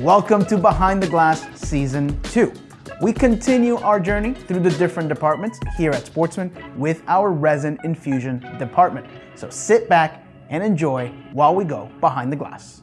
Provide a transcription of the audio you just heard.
Welcome to Behind the Glass Season 2. We continue our journey through the different departments here at Sportsman with our resin infusion department. So sit back and enjoy while we go behind the glass.